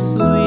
sleep.